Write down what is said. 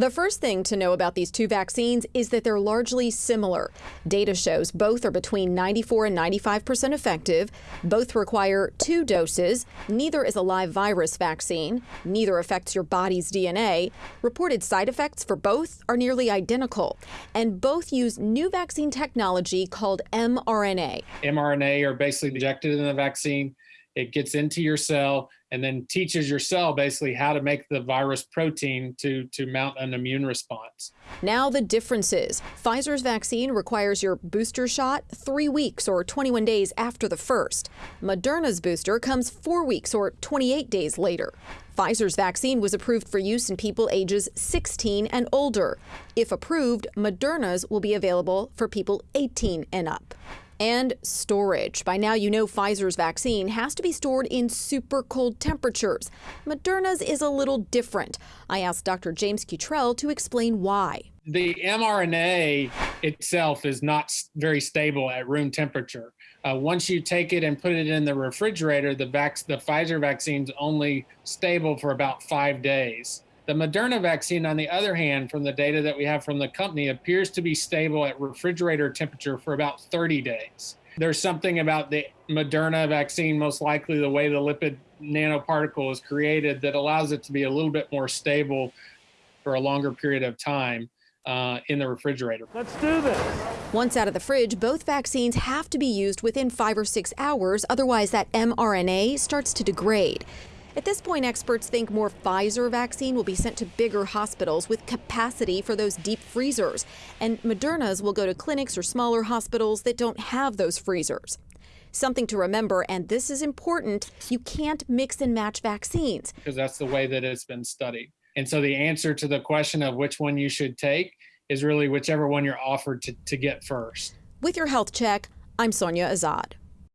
The first thing to know about these two vaccines is that they're largely similar. Data shows both are between 94 and 95 percent effective. Both require two doses. Neither is a live virus vaccine. Neither affects your body's DNA. Reported side effects for both are nearly identical. And both use new vaccine technology called mRNA. mRNA are basically injected in the vaccine. It gets into your cell and then teaches your cell basically how to make the virus protein to, to mount an immune response. Now, the differences Pfizer's vaccine requires your booster shot three weeks or 21 days after the first. Moderna's booster comes four weeks or 28 days later. Pfizer's vaccine was approved for use in people ages 16 and older. If approved, Moderna's will be available for people 18 and up and storage. By now, you know Pfizer's vaccine has to be stored in super cold temperatures. Moderna's is a little different. I asked Dr. James Cutrell to explain why. The mRNA itself is not very stable at room temperature. Uh, once you take it and put it in the refrigerator, the, vac- the Pfizer vaccine's only stable for about five days. The Moderna vaccine, on the other hand, from the data that we have from the company, appears to be stable at refrigerator temperature for about 30 days. There's something about the Moderna vaccine, most likely the way the lipid nanoparticle is created, that allows it to be a little bit more stable for a longer period of time. Uh, in the refrigerator. Let's do this. Once out of the fridge, both vaccines have to be used within five or six hours, otherwise, that mRNA starts to degrade. At this point, experts think more Pfizer vaccine will be sent to bigger hospitals with capacity for those deep freezers, and Moderna's will go to clinics or smaller hospitals that don't have those freezers. Something to remember, and this is important you can't mix and match vaccines. Because that's the way that it's been studied. And so the answer to the question of which one you should take is really whichever one you're offered to, to get first. With your health check, I'm Sonia Azad.